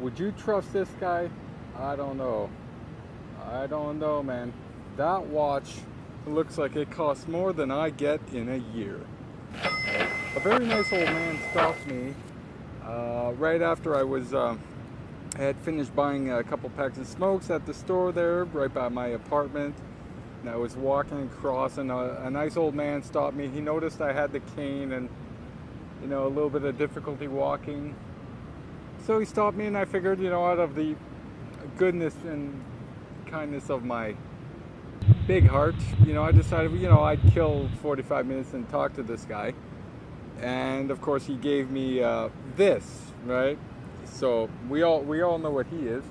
would you trust this guy? I don't know. I don't know, man. That watch looks like it costs more than I get in a year. A very nice old man stopped me uh, right after I was uh, I had finished buying a couple packs of smokes at the store there, right by my apartment. And I was walking across, and a, a nice old man stopped me. He noticed I had the cane and, you know, a little bit of difficulty walking. So he stopped me, and I figured, you know, out of the goodness and kindness of my big heart, you know, I decided, you know, I'd kill 45 minutes and talk to this guy. And of course, he gave me uh, this, right? So we all we all know what he is,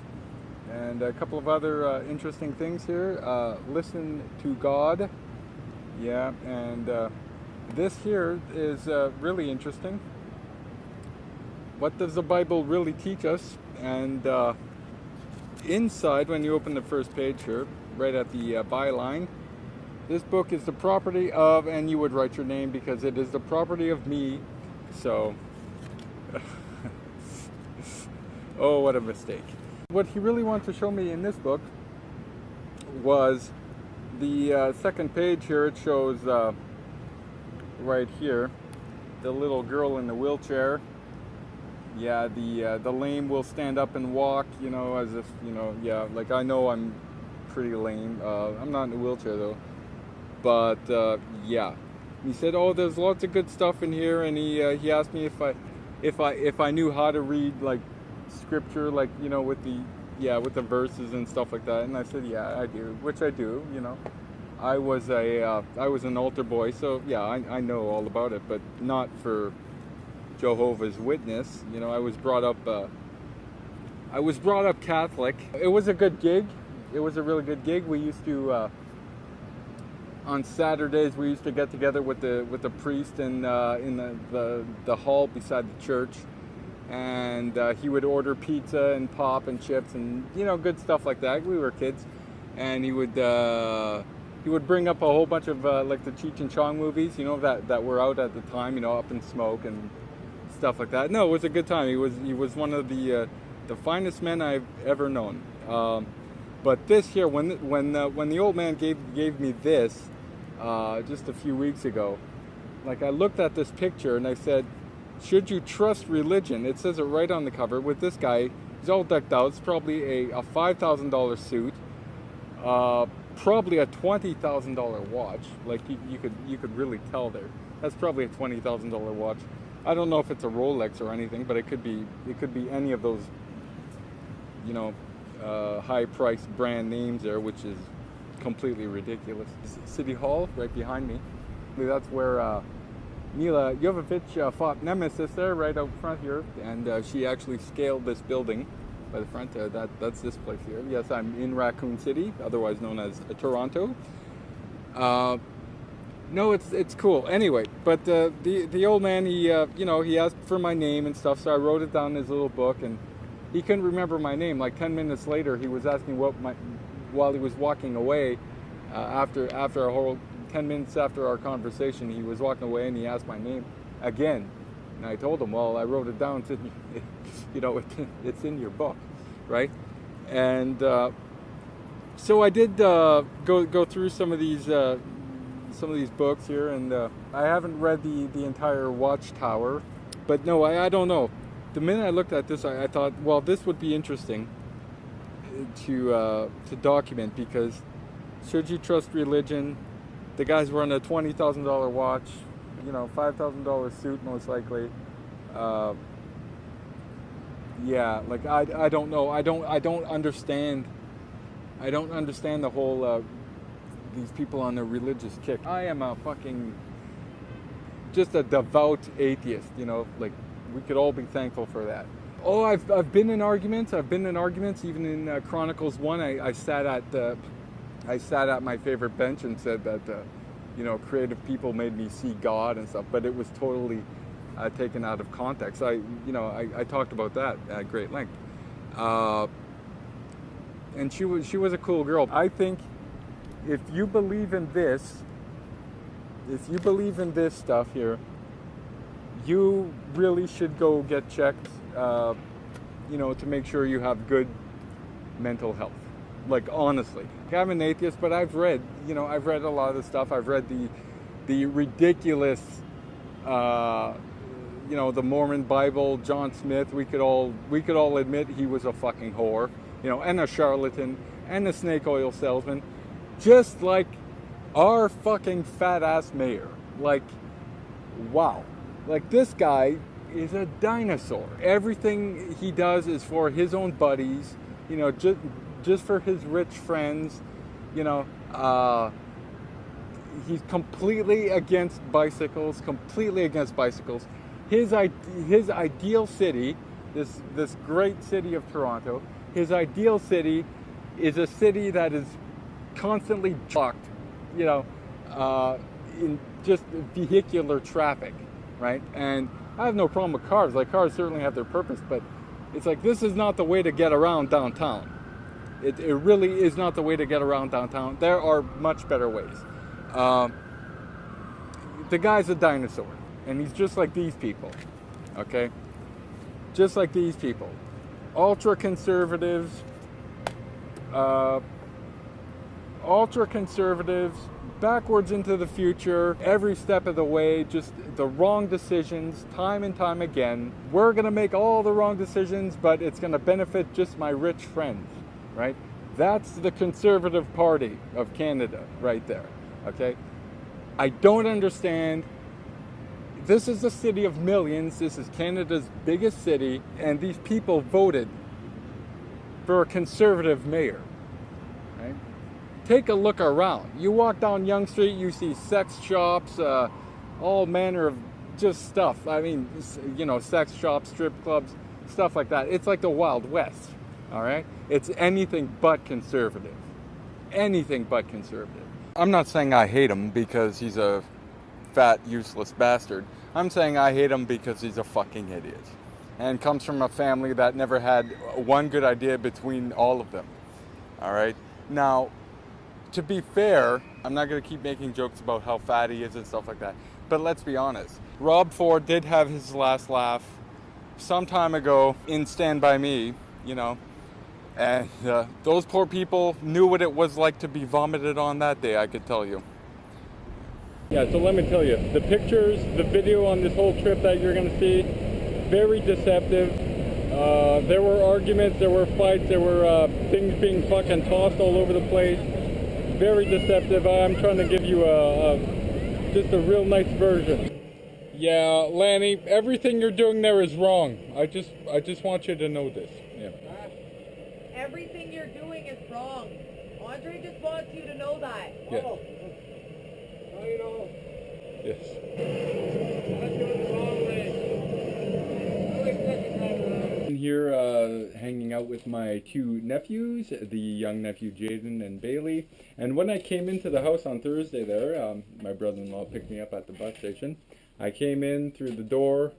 and a couple of other uh, interesting things here. Uh, listen to God, yeah, and uh, this here is uh, really interesting. What does the Bible really teach us? And uh, inside, when you open the first page here, right at the uh, byline, this book is the property of, and you would write your name because it is the property of me. So. Oh, what a mistake. What he really wanted to show me in this book was the uh, second page here. It shows uh, right here the little girl in the wheelchair. Yeah, the uh, the lame will stand up and walk, you know, as if, you know, yeah, like I know I'm pretty lame. Uh, I'm not in a wheelchair though. But uh, yeah, he said, "Oh, there's lots of good stuff in here," and he uh, he asked me if I if I if I knew how to read like scripture, like you know, with the yeah, with the verses and stuff like that. And I said, yeah, I do, which I do. You know, I was a uh, I was an altar boy, so yeah, I, I know all about it, but not for Jehovah's Witness. You know, I was brought up. Uh, I was brought up Catholic. It was a good gig. It was a really good gig. We used to. Uh, on Saturdays, we used to get together with the with the priest in uh, in the, the the hall beside the church, and uh, he would order pizza and pop and chips and you know good stuff like that. We were kids, and he would uh, he would bring up a whole bunch of uh, like the Cheech and Chong movies, you know that that were out at the time, you know Up in Smoke and stuff like that. No, it was a good time. He was he was one of the uh, the finest men I've ever known. Um, but this here, when when the, when the old man gave gave me this uh, just a few weeks ago, like I looked at this picture and I said should you trust religion? It says it right on the cover with this guy. He's all decked out. It's probably a, a $5,000 suit. Uh, probably a $20,000 watch. Like you, you, could you could really tell there. That's probably a $20,000 watch. I don't know if it's a Rolex or anything, but it could be it could be any of those you know uh, high priced brand names there, which is completely ridiculous. City Hall right behind me. That's where uh, Milla Jovovich uh, fought Nemesis there right out front here, and uh, she actually scaled this building by the front. Uh, that that's this place here. Yes, I'm in Raccoon City, otherwise known as uh, Toronto. Uh, no, it's it's cool. Anyway, but uh, the the old man, he you know he asked for my name and stuff, so I wrote it down in his little book, and he couldn't remember my name. Like ten minutes later, he was asking what my while he was walking away after after a whole 10 minutes after our conversation, he was walking away and he asked my name again. And I told him, well, I wrote it down. To, you know, it's in your book, right? And uh, so I did uh, go go through some of these uh, some of these books here, and uh, I haven't read the the entire Watchtower, but no, I, I don't know. The minute I looked at this, I, I thought, well, this would be interesting to uh, to document because should you trust religion? the guy's were wearing a twenty thousand dollar watch, you know, five thousand dollar suit most likely. Uh, yeah, like I, I don't know. I don't I don't understand. I don't understand the whole uh, these people on their religious kick. I am a fucking just a devout atheist. You know, like we could all be thankful for that. Oh, I've, I've been in arguments. I've been in arguments. Even in uh, Chronicles one, I, I sat at the I sat at my favorite bench and said that, uh, you know, creative people made me see God and stuff, but it was totally uh, taken out of context. I, you know, I, I talked about that at great length. Uh, and she was, she was a cool girl. I think if you believe in this, if you believe in this stuff here, you really should go get checked. Uh, you know, to make sure you have good mental health. Like honestly, I'm an atheist, but I've read, you know, I've read a lot of the stuff. I've read the the ridiculous, uh, you know, the Mormon Bible, John Smith. We could all we could all admit he was a fucking whore, you know, and a charlatan and a snake oil salesman, just like our fucking fat ass mayor. Like, wow, like this guy is a dinosaur. Everything he does is for his own buddies, you know, just just for his rich friends, you know. Uh, he's completely against bicycles, completely against bicycles. His his ideal city, this this great city of Toronto, his ideal city is a city that is constantly blocked, you know, uh, in just vehicular traffic, right? And I have no problem with cars. Like cars certainly have their purpose, but it's like this is not the way to get around downtown. It, it really is not the way to get around downtown. There are much better ways. Um, the guy's a dinosaur, and he's just like these people, okay? Just like these people. Ultra conservatives, uh, ultra conservatives, backwards into the future, every step of the way, just the wrong decisions, time and time again. We're gonna make all the wrong decisions, but it's gonna benefit just my rich friends, right? That's the Conservative Party of Canada right there, okay? I don't understand. This is a city of millions. This is Canada's biggest city, and these people voted for a conservative mayor. Take a look around. You walk down Yonge Street, you see sex shops, uh, all manner of just stuff. I mean, you know, sex shops, strip clubs, stuff like that. It's like the Wild West. All right? It's anything but conservative. Anything but conservative. I'm not saying I hate him because he's a fat, useless bastard. I'm saying I hate him because he's a fucking idiot. And comes from a family that never had one good idea between all of them. All right? Now, to be fair, I'm not going to keep making jokes about how fat he is and stuff like that. But let's be honest. Rob Ford did have his last laugh some time ago in Stand By Me, you know, and uh, those poor people knew what it was like to be vomited on that day, I could tell you. Yeah, so let me tell you, the pictures, the video on this whole trip that you're going to see, very deceptive. Uh, there were arguments, there were fights, there were uh, things being fucking tossed all over the place. Very deceptive. I'm trying to give you a, a just a real nice version. Yeah, Lanny, everything you're doing there is wrong. I just I just want you to know this. Yeah. Everything you're doing is wrong. Andre just wants you to know that. Yeah. Oh. How you know? Yes. That's going the wrong way. I like fucking driving around. I'm here uh, hanging out with my two nephews, the young nephew Jaden and Bailey. And when I came into the house on Thursday there, um, my brother-in-law picked me up at the bus station. I came in through the door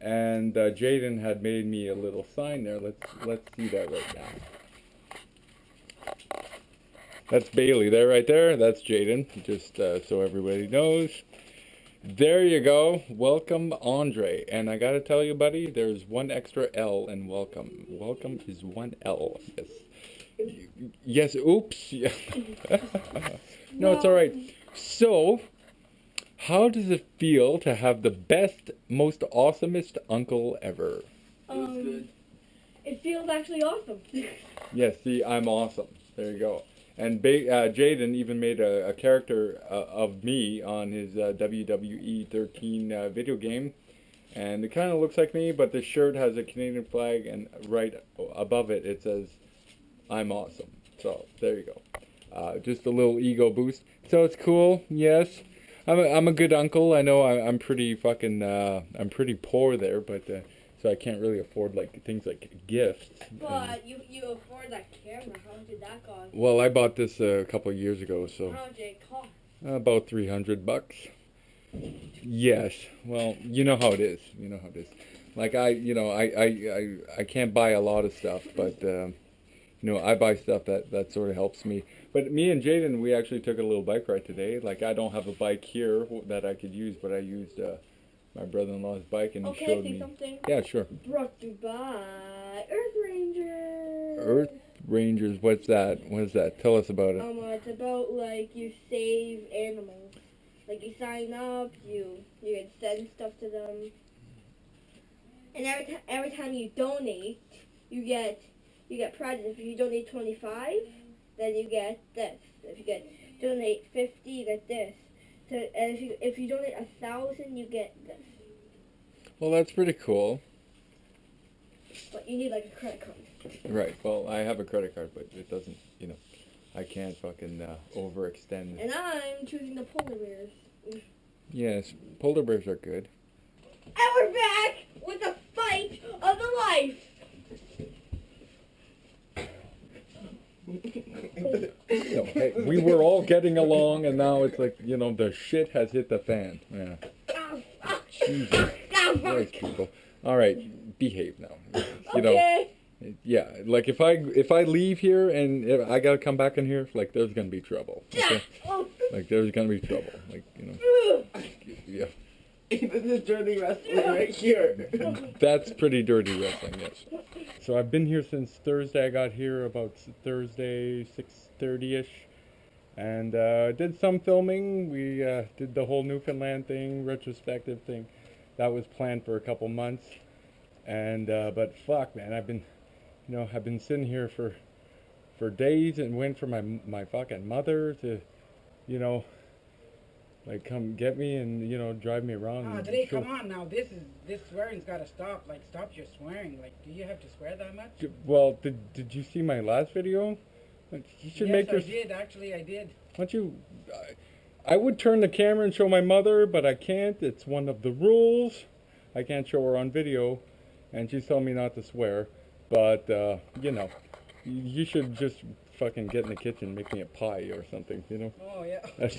and uh, Jaden had made me a little sign there. Let's let's see that right now. That's Bailey there, right there. That's Jaden, just uh, so everybody knows. There you go. Welcome, Andre. And I gotta tell you, buddy, there's one extra L in welcome. Welcome is one L. Yes. Yes. Oops. No, it's all right. So, how does it feel to have the best, most awesomest uncle ever? Um, it feels actually awesome. Yes. See, I'm awesome. There you go. And ba- uh, Jaden even made a, a character uh, of me on his uh, WWE 13 uh, video game. And it kind of looks like me, but the shirt has a Canadian flag, and right above it, it says, I'm awesome. So, there you go. Uh, just a little ego boost. So, it's cool, yes. I'm a, I'm a good uncle. I know I, I'm pretty fucking, uh, I'm pretty poor there, but, so I can't really afford, like, things like gifts. But you you afford that camera. How much did that cost? well, I bought this uh, a couple of years ago, so How much did it cost? about 300 bucks. Yes. Well, you know how it is. You know how it is. Like I, you know, I I I, I can't buy a lot of stuff, but um, you know, I buy stuff that that sort of helps me. But me and Jaden, we actually took a little bike ride today. Like I don't have a bike here that I could use, but I used uh, my brother-in-law's bike, and he Okay, showed say me. something. Yeah, sure. Brought to you by Earth Rangers. Earth Rangers, what's that? What is that? Tell us about it. Um, uh, it's about like you save animals. Like you sign up, you you can send stuff to them, and every time every time you donate, you get you get prizes. If you donate twenty five, then you get this. If you get donate fifty, you get this. So if you if you donate a thousand, you get this. Well, that's pretty cool. But you need like a credit card. Right. Well, I have a credit card, but it doesn't, you know, I can't fucking uh, overextend. And I'm choosing the polar bears. Yes, polar bears are good. And we're back with the fight of the life. No, hey, we were all getting along, and now it's like, you know, the shit has hit the fan. Yeah. Jesus Christ, people. All right, behave now. You know, okay. yeah. Like if I if I leave here and I gotta come back in here, like there's gonna be trouble. Okay? Like there's gonna be trouble. Like you know, yeah. Even the dirty wrestling right here. That's pretty dirty wrestling, yes. So I've been here since Thursday. I got here about Thursday, 6.30ish. And uh, did some filming. We uh, did the whole Newfoundland thing, retrospective thing. That was planned for a couple months. And, uh, but fuck, man, I've been, you know, I've been sitting here for, for days and went for my, my fucking mother to, you know, like come get me and, you know, drive me around. Ah, and today, come on now. This is this swearing's got to stop. Like, stop your swearing. Like, do you have to swear that much? Well, did, did you see my last video? Like, You should yes, make your. I did. Actually, I did. Why don't you? I, I would turn the camera and show my mother, but I can't. It's one of the rules. I can't show her on video, and she's telling me not to swear. But uh, you know, you, should just fucking get in the kitchen, and make me a pie or something. You know, Oh yeah. that's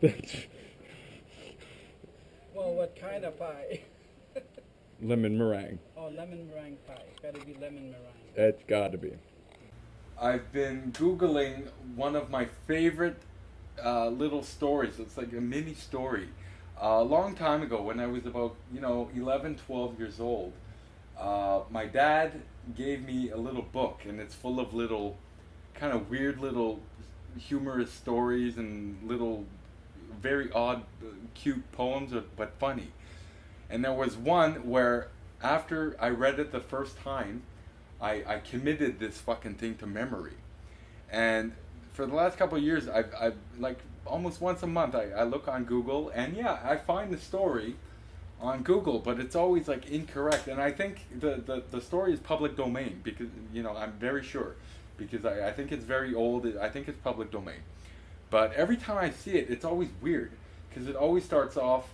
that's Well, what kind of pie? lemon meringue. Oh, lemon meringue pie. Got to be lemon meringue. It's got to be. I've been Googling one of my favorite uh, little stories. It's like a mini story. Uh, a long time ago, when I was about, you know, 11, 12 years old, uh, my dad gave me a little book, and it's full of little, kind of weird little humorous stories and little, very odd, cute poems, but funny. And there was one where, after I read it the first time, I, I committed this fucking thing to memory. And for the last couple years, I've, I've like almost once a month, I, I look on Google and yeah, I find the story on Google, but it's always like incorrect. And I think the, the, the story is public domain because, you know, I'm very sure because I, I think it's very old. I think it's public domain. But every time I see it, it's always weird because it always starts off,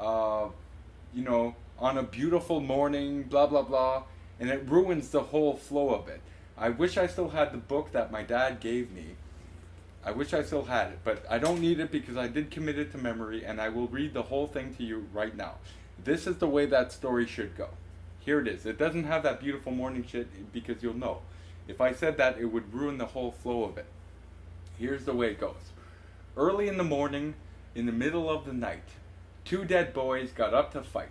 uh, you know, on a beautiful morning, blah, blah, blah, and it ruins the whole flow of it. I wish I still had the book that my dad gave me. I wish I still had it, but I don't need it because I did commit it to memory, and I will read the whole thing to you right now. This is the way that story should go. Here it is. It doesn't have that beautiful morning shit because you'll know. If I said that, it would ruin the whole flow of it. Here's the way it goes. Early in the morning, in the middle of the night, two dead boys got up to fight.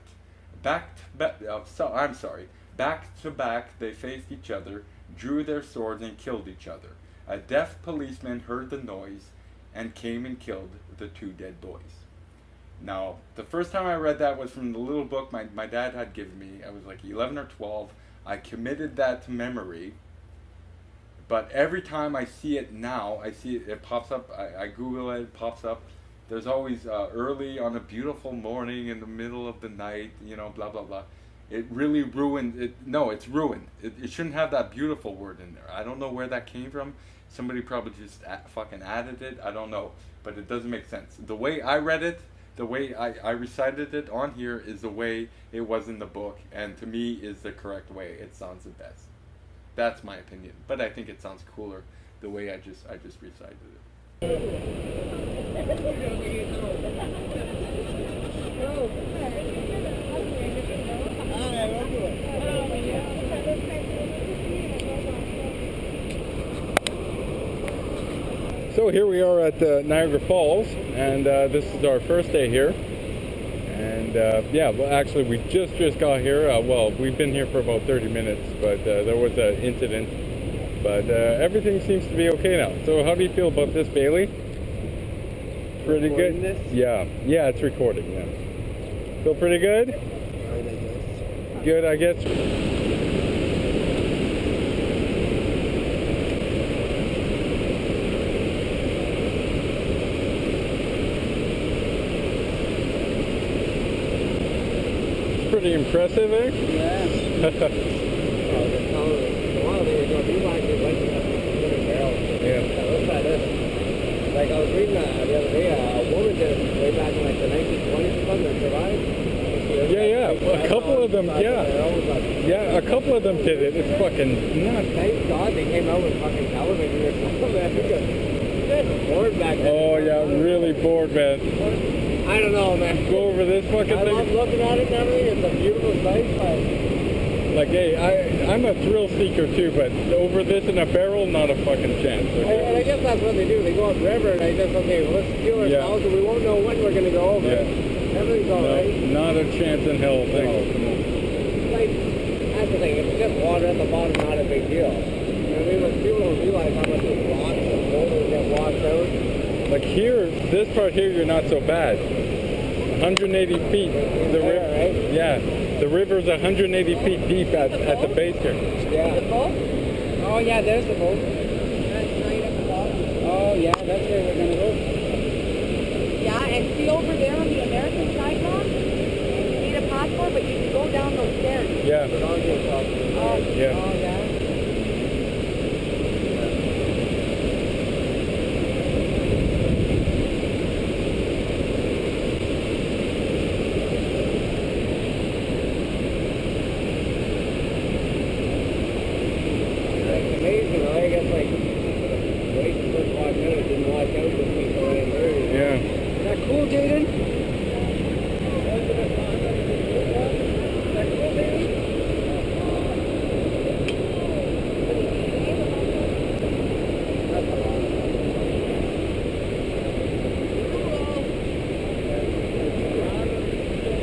Back to uh, so, I'm sorry. Back to back, they faced each other, drew their swords, and killed each other. A deaf policeman heard the noise and came and killed the two dead boys. Now, the first time I read that was from the little book my, my dad had given me. I was like 11 or 12. I committed that to memory. But every time I see it now, I see it, it pops up. I, I Google it, it pops up. There's always uh, early on a beautiful morning in the middle of the night, you know, blah, blah, blah. It really ruined it. No, it's ruined. It, it shouldn't have that beautiful word in there. I don't know where that came from. Somebody probably just fucking added it. I don't know. But it doesn't make sense. The way I read it, the way I, I recited it on here is the way it was in the book. And to me is the correct way. It sounds the best. That's my opinion. But I think it sounds cooler the way I just I just recited it. So here we are at uh, Niagara Falls, and uh, this is our first day here. And uh, yeah, well, actually, we just just got here. Uh, well, we've been here for about 30 minutes, but uh, there was an incident But uh, everything seems to be okay now. So how do you feel about this, Bailey? Pretty Recording good. this? Yeah, yeah, it's recording. Yeah. Feel pretty good. Alright, I guess. Good, I guess. It's pretty impressive, eh? Yeah. Oh, they're telling us, a while they were going, these lines, they went to little barrel. Yeah. Yeah, let's try this. Like I was reading uh, the other day, uh, a woman did it way back in like the 1920s or something survived. Yeah, yeah, a couple of them, yeah. They're always like, Yeah, a couple of them did it. It's fucking nuts. Thank God they came out with fucking television or something, Good bored back then. Oh yeah, really bored, man. I don't know, man. Go over this fucking thing. I love looking at it and everything. It's a beautiful sight, but Like, hey, I, I'm a thrill seeker too, but over this in a barrel, not a fucking chance. And Okay? and I guess that's what they do. They go upriver and they just, okay, well, let's Yeah. ourselves and we won't know when we're going to go over. Yeah. Everything's all No, right. not a chance in hell. Thank No. Like, that's the thing. If it's just water at the bottom, not a big deal. You know what I mean? But people don't realize how much the rocks and boulders get washed out. Like here, this part here, you're not so bad. 180 feet. The There, river, right? yeah, the river's 180 feet deep at, at the base here. Yeah. The boat? Oh, yeah, there's the boat. That's right at the bottom. Oh, yeah, that's where we're going to go. Yeah, and see over there on the American side, Mom? You need a passport, but you can go down those stairs. Yeah, But on your top. Oh, Yeah. Oh, yeah. It's amazing, though. I guess, like, wait for first watch out, it didn't watch out with people in there. yeah. Is that cool, Jaden? Yeah.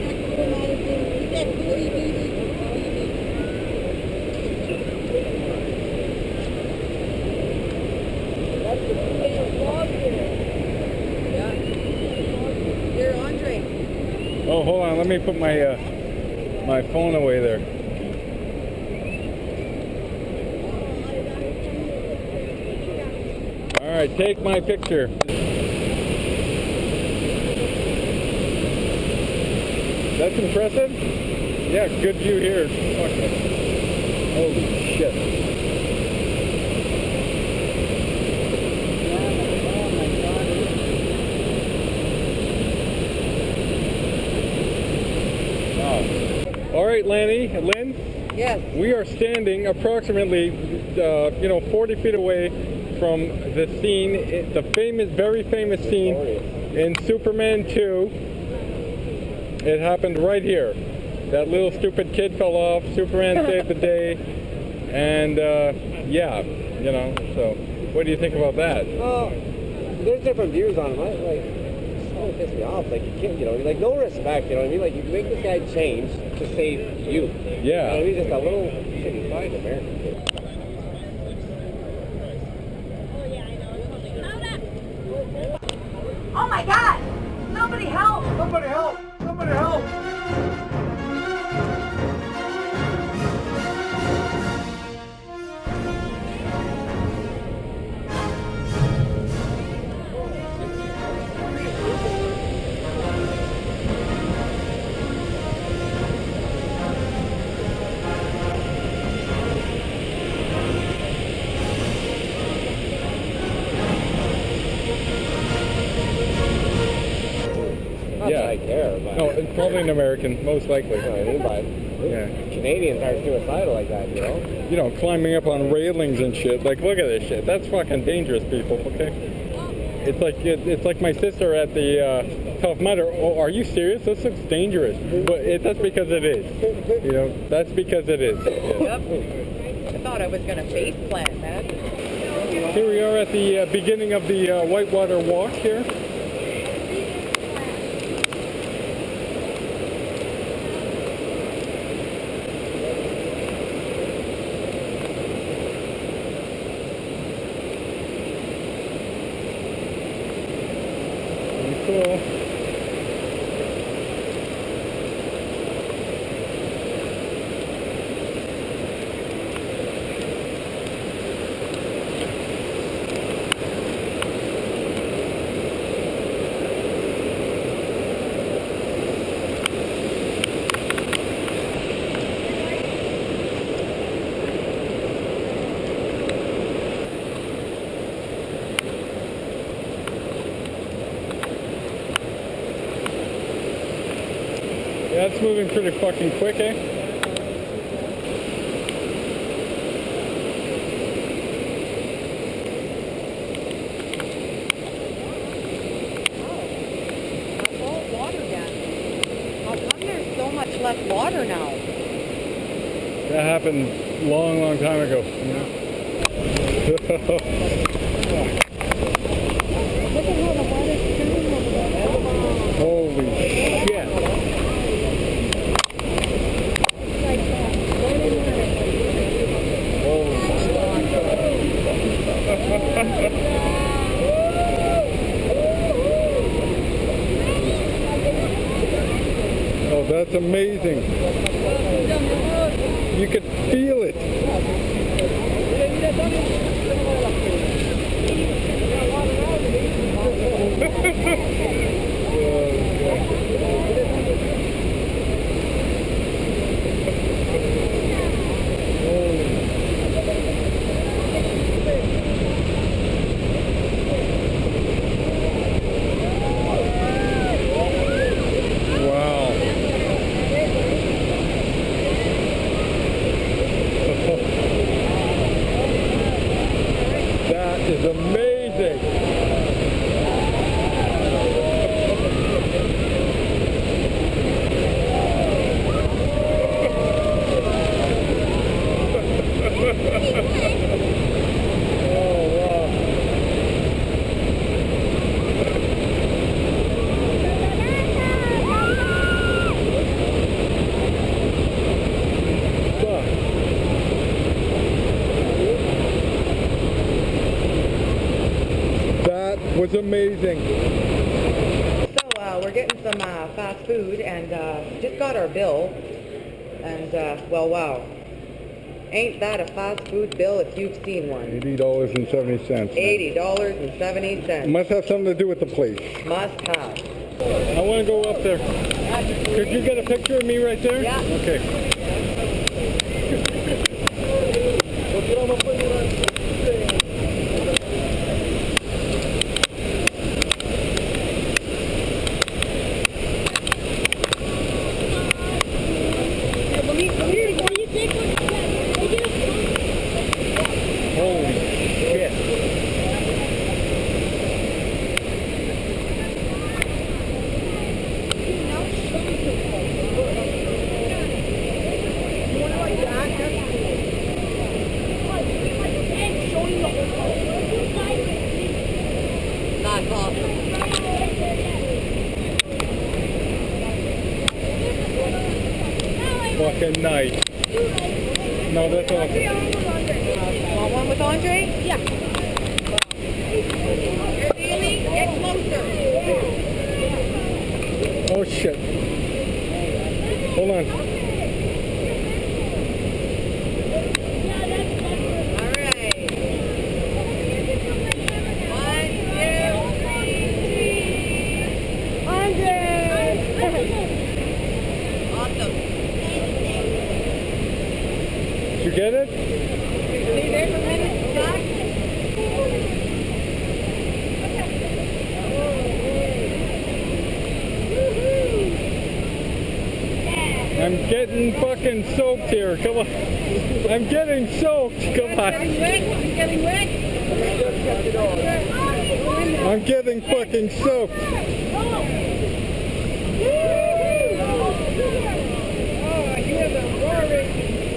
Here, Andre. Oh, hold on. Let me put my uh, my phone away there. All right, take my picture. That's impressive. Yeah, good view here. Fuck it. Holy shit. Wow. All right, Lanny, Lynn, Yes. we are standing approximately, uh, you know, 40 feet away from the scene, the famous, very famous scene in Superman 2. It happened right here. That little stupid kid fell off. Superman saved the day, and uh, yeah, you know. So, what do you think about that? Well, there's different views on him. I, like, it's kind of pissed me off. Like, you can't, you know, like, no respect, you know what I mean? Like, you make this guy change to save you. You know what I Yeah. mean? Just a little shitty fight American kid. Oh my God! Somebody help! Somebody help! Somebody help! Probably an American, most likely. you know what I mean? But Yeah. Canadians aren't suicidal like that, you know? You know, climbing up on railings and shit. Like, look at this shit. That's fucking dangerous, people. Okay. It's like it, it's like my sister at the uh, Tough Mudder. Oh, are you serious? This looks dangerous. But it, that's because it is. You know, that's because it is. Yeah. Yep. I thought I was gonna face plant, man. Here we are at the uh, beginning of the uh, Whitewater Walk here. cool. Yeah, it's moving pretty fucking quick, eh? That's all water then. How come there's so much less water now? That happened long, long time ago. Look at how the water's turning over there. Holy shit. Like that. Running water. Holy Oh, that's amazing. You could feel it. Wow. that is amazing. Oh, wow. Fuck. That was amazing. So uh, we're getting some uh, fast food and uh, just got our bill. And uh, well, wow. Ain't that a fast food bill if you've seen one? Eighty dollars and seventy cents. $80.70. Must have something to do with the place. Must have. I want to go up there. Could you get a picture of me right there? Yeah. Okay. Holy shit. That's awesome. Fucking nice. No, that's awesome. Want one with Andre? Yeah. Here, Bailey, get closer. Oh shit. Hold on. All right. One, two, three. Andre! Awesome. Did you get it? Stay there for a minute. Stop. I'm getting fucking soaked here. Come on. I'm getting soaked. Come on. You getting wet? I'm getting fucking soaked. Oh, you have a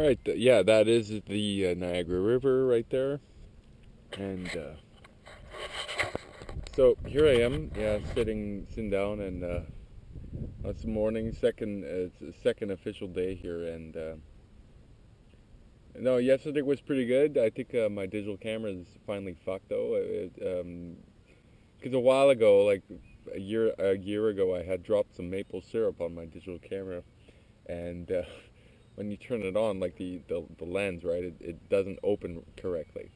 right, th- yeah, that is the uh, Niagara River right there, and uh, so here I am, yeah, sitting sitting down, and uh, it's morning, second it's second official day here, and uh, no, yesterday was pretty good. I think uh, my digital camera is finally fucked though. because um a while ago, like a year a year ago, I had dropped some maple syrup on my digital camera, and uh, when you turn it on, like the, the, the lens, right, it, it doesn't open correctly.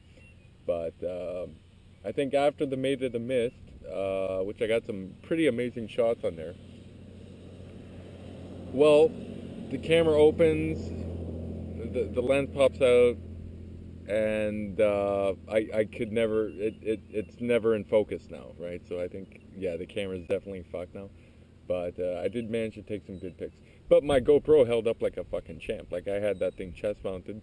But um I think after the Maid of the Mist, uh, which I got some pretty amazing shots on there. Well, the camera opens, the, the lens pops out, and uh, I, I could never, it, it, it's never in focus now, right? So I think, yeah, the camera's definitely fucked now. But uh, I did manage to take some good pics. But my GoPro held up like a fucking champ. Like I had that thing chest mounted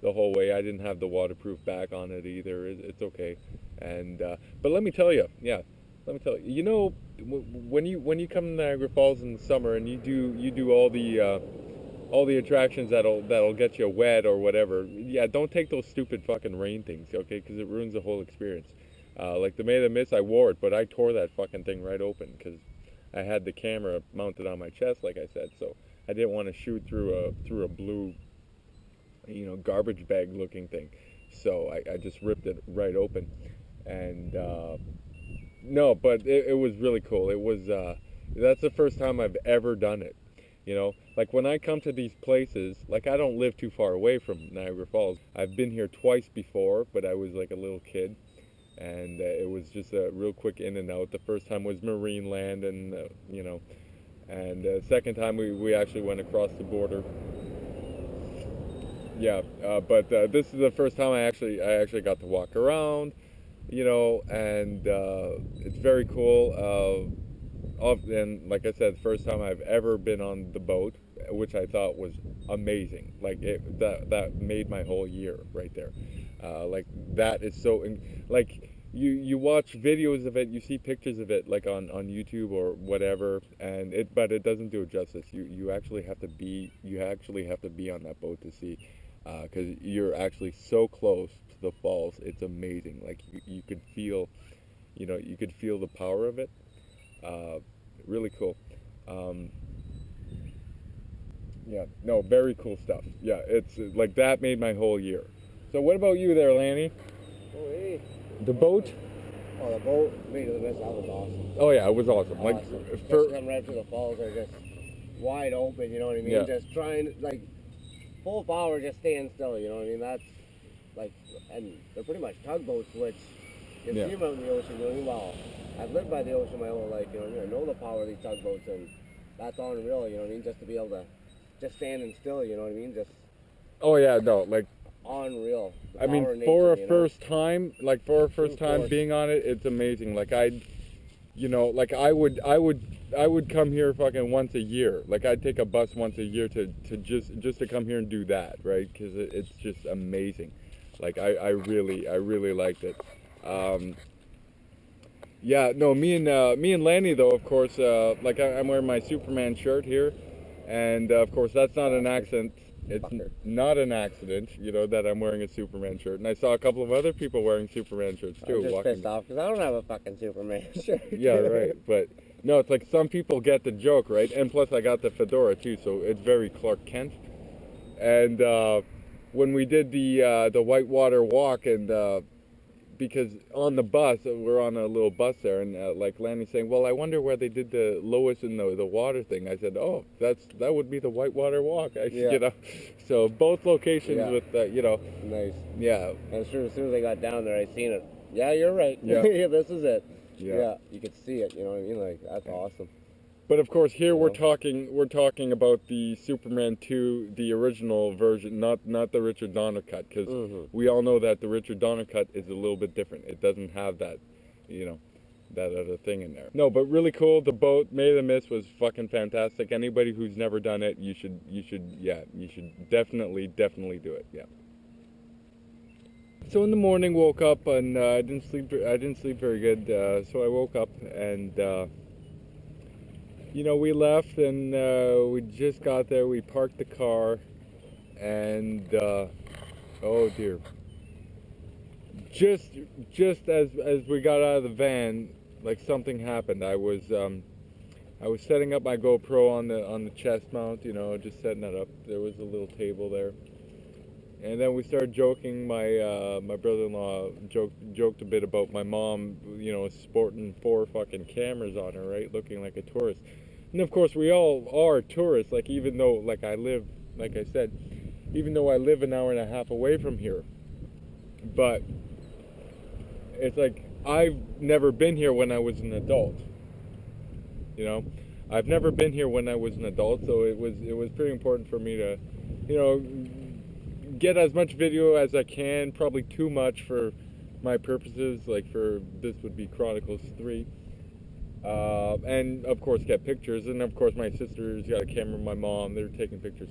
the whole way. I didn't have the waterproof back on it either. It's okay. And uh, but let me tell you, yeah, let me tell you. You know, when you when you come to Niagara Falls in the summer and you do you do all the uh, all the attractions that'll that'll get you wet or whatever. Yeah, don't take those stupid fucking rain things, okay? Because it ruins the whole experience. Uh, like the Maid of the Mist, I wore it, but I tore that fucking thing right open because I had the camera mounted on my chest, like I said. So I didn't want to shoot through a through a blue, you know, garbage bag looking thing. So I, I just ripped it right open, and uh, no, but it, it was really cool. It was uh, that's the first time I've ever done it. You know, like when I come to these places, like I don't live too far away from Niagara Falls. I've been here twice before, but I was like a little kid, and uh, it was just a real quick in and out. The first time was Marineland, and uh, you know, and uh, second time we, we actually went across the border. Yeah, uh, but uh, this is the first time I actually I actually got to walk around, you know, and uh, it's very cool. Uh, and like I said, first time I've ever been on the boat, which I thought was amazing. Like it, that that made my whole year right there. Uh, like that is so like you you watch videos of it, you see pictures of it like on on YouTube or whatever, and it but it doesn't do it justice. You you actually have to be you actually have to be on that boat to see, because you're actually so close to the falls. It's amazing. Like you, you could feel, you know, you could feel the power of it. Uh, really cool. Um, yeah, no, very cool stuff. Yeah, it's uh, like that made my whole year. So what about you there, Lanny? Oh, hey. The boat? Oh, the boat, the Mist, that was awesome. Oh yeah, it was awesome. Like awesome. for Just coming right through the falls, they're just wide open, you know what I mean? Yeah. Just trying, like, full power, just staying still, you know what I mean? That's, like, and they're pretty much tugboats, which you Yeah. see them out in the ocean, you know what I mean? Well, I've lived by the ocean my whole life, you know I mean? I know the power of these tugboats, and that's unreal, you know what I mean? Just to be able to, just standing still, you know what I mean? Just oh yeah, no, like unreal. I mean, for nature, a you know? first time, like for a first time being on it, it's amazing. Like I, you know, like I would, I would, I would come here fucking once a year. Like I'd take a bus once a year to, to just, just to come here and do that, right? Because it, it's just amazing. Like I, I really, I really liked it. Um, yeah, no, me and uh, me and Lanny though, of course, uh, like I, I'm wearing my Superman shirt here, and uh, of course that's not an accident. It's not an accident, you know, that I'm wearing a Superman shirt. And I saw a couple of other people wearing Superman shirts too. I'm just walking- pissed off because I don't have a fucking Superman shirt. yeah, right. But no, it's like some people get the joke, right? And plus, I got the fedora too, so it's very Clark Kent. And uh, when we did the uh, the Whitewater Walk, and uh, because on the bus, uh, we're on a little bus there, and uh, like Lanny's saying, "Well, I wonder where they did the Lois in the the water thing." I said, "Oh, that's that would be the Whitewater Walk." I, Yeah. You know, so both locations Yeah. with uh, you know, nice. yeah, And sure, as soon as I got down there, I seen it. Yeah, you're right. Yeah. this is it. Yeah. you could see it. You know what I mean? Like that's awesome. But of course, here we're talking we're talking about the Superman 2, the original version, not not the Richard Donner cut, because Mhm. we all know that the Richard Donner cut is a little bit different. It doesn't have that, you know, that other thing in there. No, but really cool. The boat May the Mist was fucking fantastic. Anybody who's never done it, you should you should yeah you should definitely definitely do it. Yeah. So in the morning, woke up and uh, I didn't sleep. I didn't sleep very good. Uh, so I woke up and. Uh, you know, we left and uh, we just got there. We parked the car, and uh, oh dear. Just just as as we got out of the van, like something happened. I was um, I was setting up my GoPro on the on the chest mount, you know, just setting that up. There was a little table there, and then we started joking. My uh, my brother-in-law joked joked a bit about my mom, you know, sporting four fucking cameras on her, right, looking like a tourist. And of course, we all are tourists. Like even though, like I live, like I said, even though I live an hour and a half away from here, but it's like I've never been here when I was an adult. You know, I've never been here when I was an adult, so it was it was pretty important for me to, you know, get as much video as I can. Probably too much for my purposes. Like for this would be Chronicles three. Uh, and of course get pictures and of course my sister's got a camera my mom they're taking pictures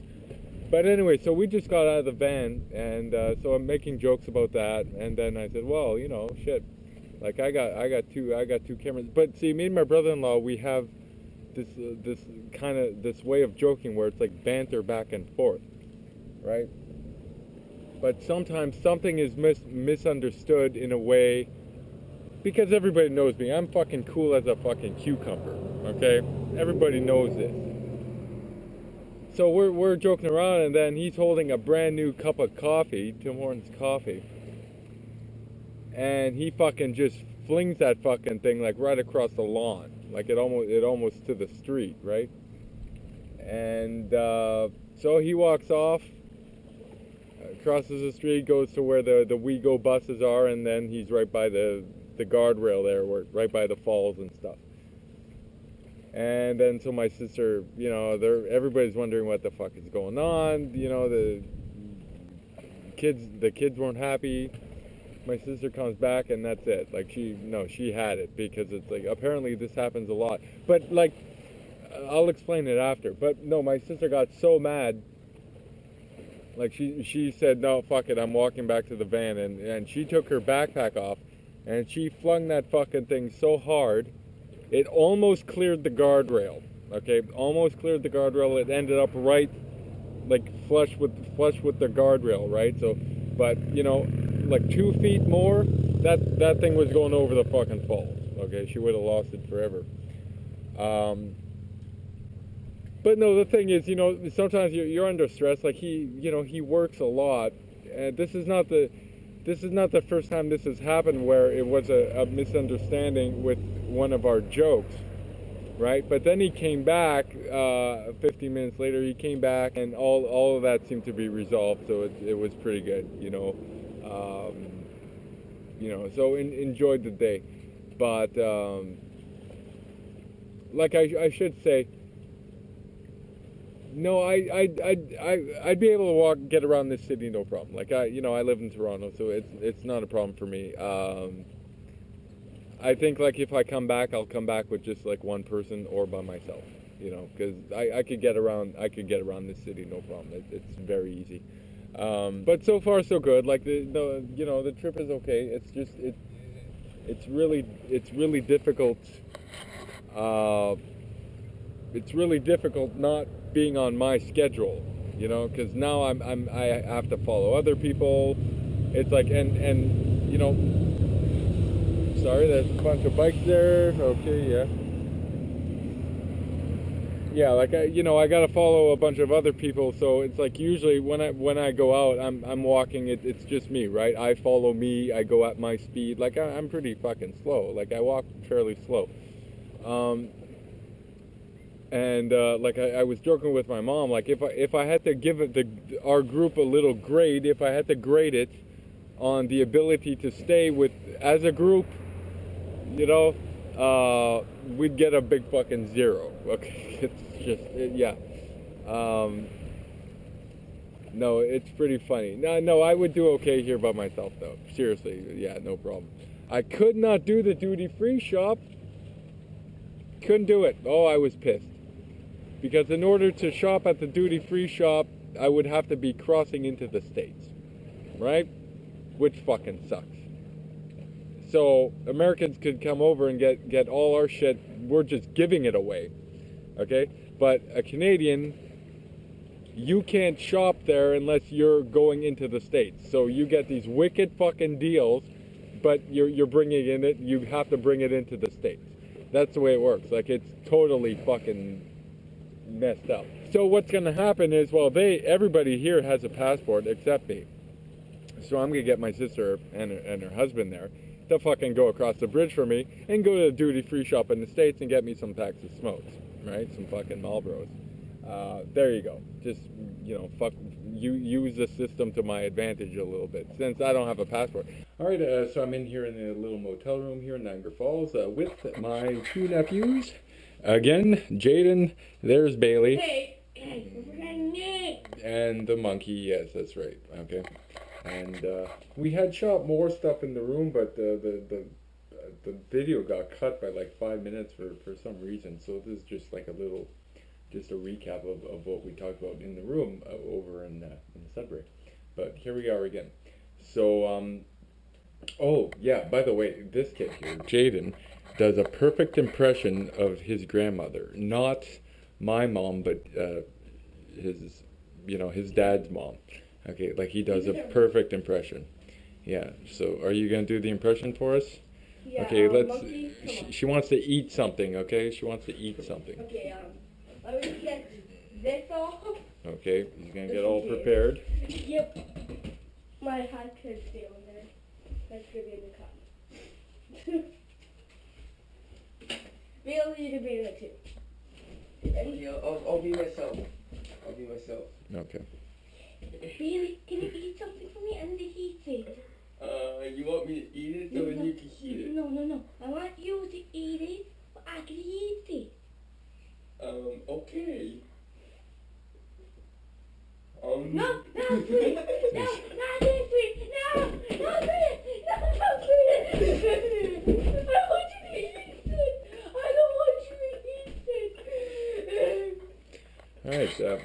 but anyway so we just got out of the van and uh, so i'm making jokes about that and then i said well you know shit like i got i got two i got two cameras but see me and my brother-in-law we have this uh, this kind of this way of joking where it's like banter back and forth right but sometimes something is mis- misunderstood in a way because everybody knows me. I'm fucking cool as a fucking cucumber. Okay, everybody knows this. So we're we're joking around, and then he's holding a brand new cup of coffee, Tim Hortons coffee, and he fucking just flings that fucking thing like right across the lawn, like it almost it almost to the street, right? And uh, so he walks off, crosses the street, goes to where the the WeGo buses are, and then he's right by the the guardrail there, where right by the falls and stuff. And then so my sister, you know, they're everybody's wondering what the fuck is going on. You know, the kids the kids weren't happy. My sister comes back and that's it. Like she no, she had it because it's like apparently this happens a lot. But like I'll explain it after. But no, my sister got so mad like she she said no fuck it i'm walking back to the van and and she took her backpack off and she flung that fucking thing so hard, it almost cleared the guardrail. Okay, almost cleared the guardrail. It ended up right, like flush with flush with the guardrail, right? So, but you know, like two feet more, that that thing was going over the fucking falls. Okay, she would have lost it forever. Um, but no, the thing is, you know, sometimes you're, you're under stress. Like he, you know, he works a lot, and this is not the this is not the first time this has happened where it was a, a misunderstanding with one of our jokes, right? But then he came back uh, 15 minutes later. He came back, and all all of that seemed to be resolved. So it, it was pretty good, you know. Um, you know, so in, enjoyed the day, but um, like I, I should say, no, I, I, I, I, I'd be able to walk, get around this city, no problem. Like I, you know, I live in Toronto, so it's, it's not a problem for me. Um, I think like if I come back, I'll come back with just like one person or by myself, you know, because I, I could get around, I could get around this city, no problem. It, it's very easy. Um, but so far so good. Like the, the, you know, the trip is okay. It's just, it, it's really, it's really difficult. Uh, it's really difficult not being on my schedule, you know, because now I'm, I'm I have to follow other people. It's like and and you know, sorry, there's a bunch of bikes there. Okay, yeah. Yeah, like I, you know, I gotta follow a bunch of other people, so it's like usually when I when I go out, I'm I'm walking. It, it's just me, right? I follow me. I go at my speed. Like I, I'm pretty fucking slow. Like I walk fairly slow. Um, and uh, like I, I, was joking with my mom, like if I if I had to give it the our group a little grade, if I had to grade it on the ability to stay with as a group, you know, uh, we'd get a big fucking zero. Okay, it's just it, yeah. Um, no, it's pretty funny. No, no, I would do okay here by myself though. Seriously, yeah, no problem. I could not do the duty free shop. Couldn't do it. Oh, I was pissed because in order to shop at the duty free shop, I would have to be crossing into the States, right? Which fucking sucks. So Americans could come over and get, get all our shit, we're just giving it away, okay? But a Canadian you can't shop there unless you're going into the states. So you get these wicked fucking deals, but you're you're bringing in it. You have to bring it into the states. That's the way it works. Like it's totally fucking messed up. So what's gonna happen is, well, they everybody here has a passport except me. So I'm gonna get my sister and her, and her husband there to fucking go across the bridge for me and go to the duty free shop in the states and get me some packs of smokes, right? Some fucking Marlboros. Uh, there you go. Just you know, fuck. You use the system to my advantage a little bit since I don't have a passport. All right, uh, so I'm in here in the little motel room here in Niagara Falls uh, with my two nephews. Again, Jaden. There's Bailey. Hey, hey, we're. And the monkey, yes, that's right. Okay. And uh, we had shot more stuff in the room, but the the the, the video got cut by like five minutes for, for some reason. So this is just like a little, just a recap of, of what we talked about in the room uh, over in uh, in Sudbury. But here we are again. So um, oh yeah. By the way, this kid here, Jaden, does a perfect impression of his grandmother. Not my mom, but uh, his, you know, his dad's mom. Okay, like he does a perfect impression. Yeah. So, are you gonna do the impression for us? Yeah, okay. um, Let's. She, she wants to eat something. Okay. She wants to eat something. Okay, um, let me get this off. Okay. He's gonna get all prepared. Yep. My hat could stay on there. That's gonna be in the cup. Bill, you can be in it too. And Yeah, I'll, I'll be myself. I'll be myself. Okay. Bailey, can you eat something for me? I need to eat it. Uh, you want me to eat it so then you can eat No, no, no. I want you to eat it, but I can eat it. Um, okay. Um, No, no, sweet. No, not this sweet. No, not sweet. No, not sweet. I want you to eat it. I don't want you to eat it. All right. Uh,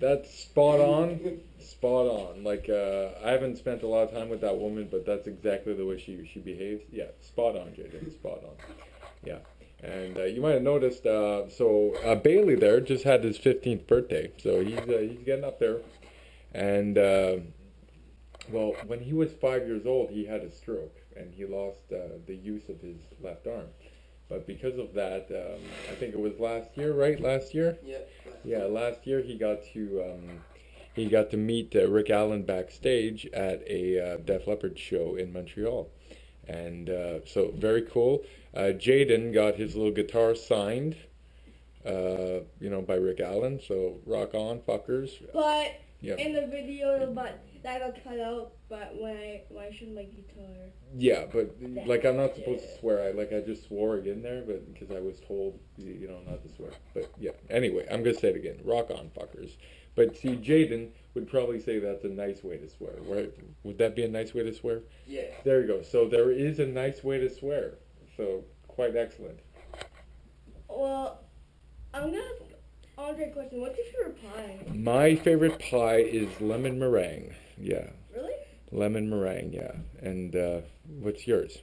that's spot on. Spot on. Like uh, I haven't spent a lot of time with that woman, but that's exactly the way she she behaves. Yeah. Spot on, Jaden. Spot on. Yeah. And uh, you might have noticed, uh, so uh, Bailey there just had his 15th birthday, so he's uh, he's getting up there. And well, when he was five years old, he had a stroke and he lost the use of his left arm. But because of that, um, I think it was last year, right? Last year. yeah. Yeah, last year he got to um, he got to meet uh, Rick Allen backstage at a uh, Def Leppard show in Montreal, and uh, so very cool. Uh, Jaden got his little guitar signed, uh, you know, by Rick Allen. So rock on, fuckers. But Yeah. in the video, but that got cut out. But when I when I showed my guitar, Yeah, but like I'm not supposed to swear. I like I just swore again there, but because I was told you you know not to swear. But yeah. Anyway, I'm gonna say it again. Rock on, fuckers. But see, Jaden would probably say that's a nice way to swear. Right? Would that be a nice way to swear? Yeah. There you go. So there is a nice way to swear. So quite excellent. well, I'm gonna ask Andre a question. What's your favorite pie? My favorite pie is lemon meringue. Yeah, Really? Lemon meringue. Yeah. And uh, what's yours?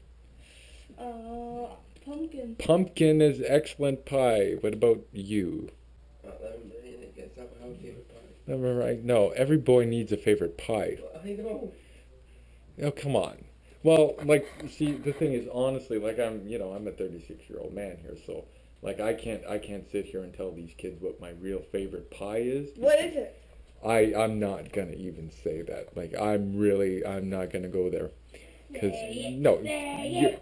Uh, pumpkin. Pumpkin is excellent pie. What about you? Uh, I'm ready to get some how favorite pie. Lemon meringue. No, every boy needs a favorite pie. I know. Oh, come on. Well, like, see, the thing is, honestly, like, I'm, you know, I'm a 36 year old man here, so, like, I can't, I can't sit here and tell these kids what my real favorite pie is. What is it? I, I'm not gonna even say that. Like, I'm really, I'm not gonna go there. Cause, no, you're,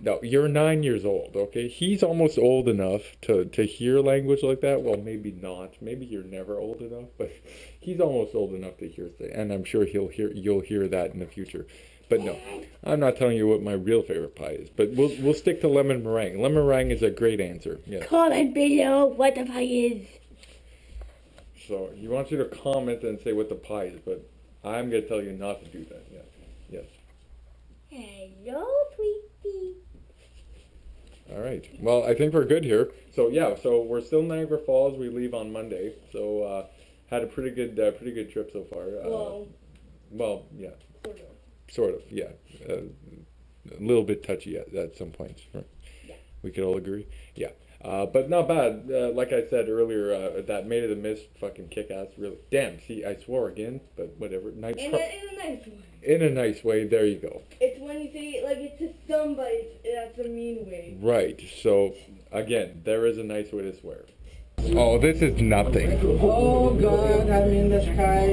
no, you're nine years old, okay? He's almost old enough to, to hear language like that. Well, maybe not. Maybe you're never old enough, but he's almost old enough to hear that, and I'm sure he'll hear, you'll hear that in the future. But no, I'm not telling you what my real favorite pie is. But we'll, we'll stick to lemon meringue. Lemon meringue is a great answer. Yeah. Comment below what the pie is. So he wants you to comment and say what the pie is, but I'm gonna tell you not to do that. Yes. Yes. Hello, sweetie. All right. Well, I think we're good here. So yeah, so we're still in Niagara Falls. We leave on Monday. So uh, had a pretty good, uh, pretty good trip so far. Uh, Well, well, yeah, sort of. sort of. Yeah, uh, a little bit touchy at, at some points. Right? Yeah. We could all agree. Yeah. Uh, but not bad. Uh, like I said earlier, uh, that Maid of the Mist fucking kick ass. Really, damn. See, I swore again, but whatever. Nice. In a, in a nice way. in a nice way. There you go. It's when you say like it's to somebody, that's a mean way. Right. So again, there is a nice way to swear. Oh, this is nothing. Oh God, I'm in the sky,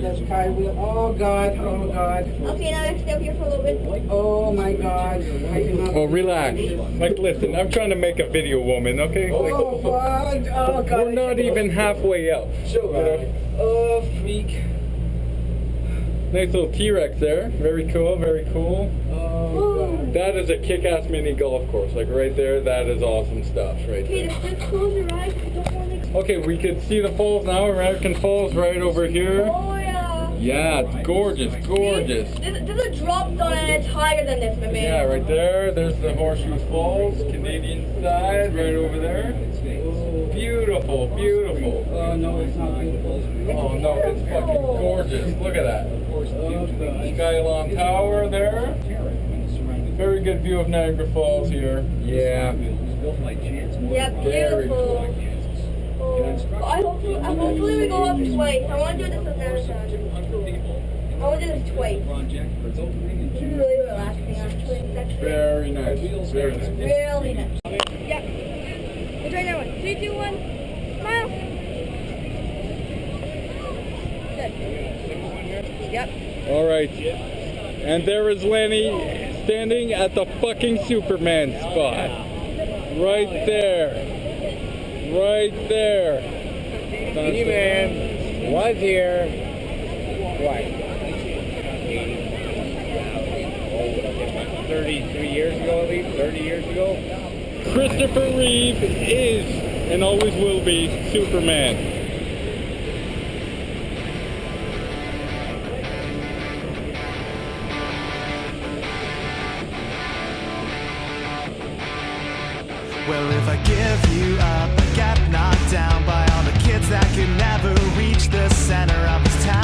the sky wheel. Oh God, oh God, Okay, now let's stay up here for a little bit. oh my God. I. Oh, relax. Like, listen, I'm trying to make a video, woman. Okay. Oh God, oh God. We're not even halfway up. Uh, oh freak. Nice little T-Rex there. Very cool. Very cool. Oh God. That is a kick-ass mini golf course. Like right there, that is awesome stuff right Okay, there. just, just close your eyes. Don't want to. Okay, we can see the falls now. American Falls right over here. Oh yeah. Yeah, it's gorgeous, gorgeous. There's, there's a drop zone and it's higher than this, my man. Yeah, right there. There's the Horseshoe Falls, Canadian side, right over there. Beautiful, beautiful. Oh no, it's not beautiful. Oh no, it's fucking gorgeous. Look at that. Skylon Tower there. Very good view of Niagara Falls here. Yeah. Yeah, beautiful. Oh, I hopefully, I hopefully we go up twice. I want to do this with marathon. I want to do this twice. This is really relaxing, actually. It's actually Very nice. Very nice. really nice. Yep. Let's try that one. Three, two, one. Smile. Good. Yep. All right. And there is Lenny standing at the fucking Superman spot. Right there. Right there. He-Man was here. What? 33 years ago, at least 30 years ago. Christopher Reeve is and always will be Superman. Well, if I give you up, I get knocked down by all the kids that could never reach the center of this town.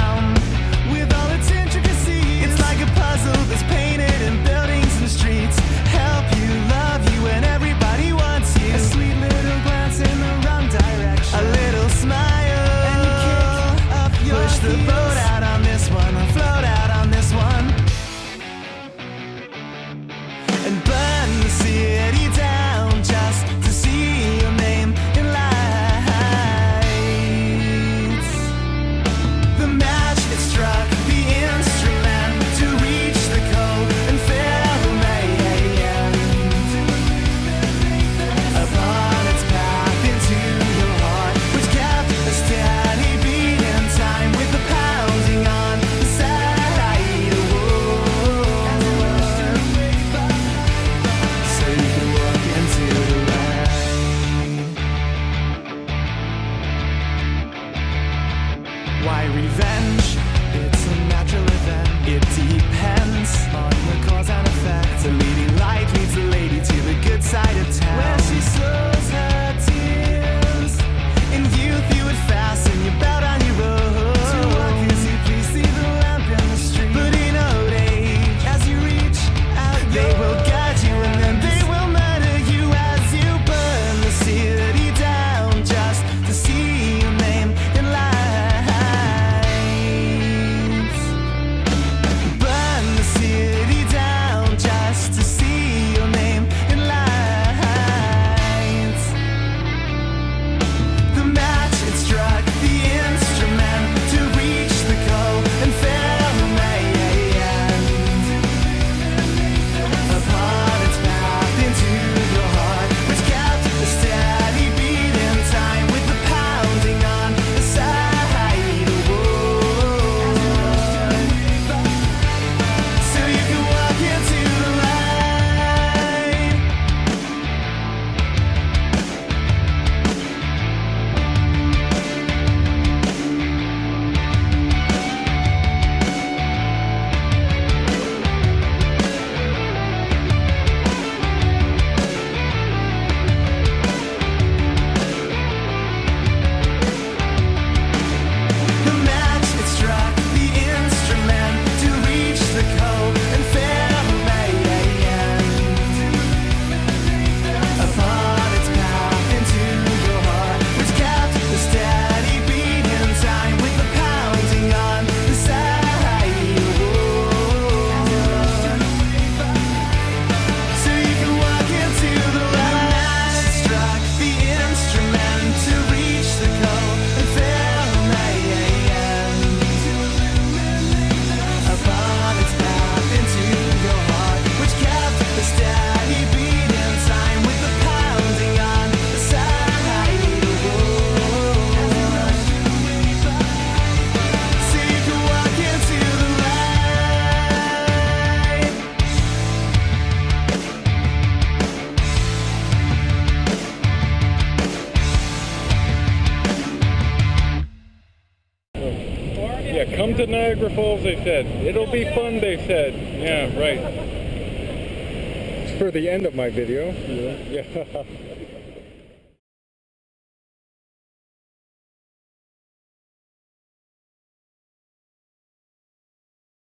They said. It'll be fun, they said. Yeah, right. For the end of my video. Yeah.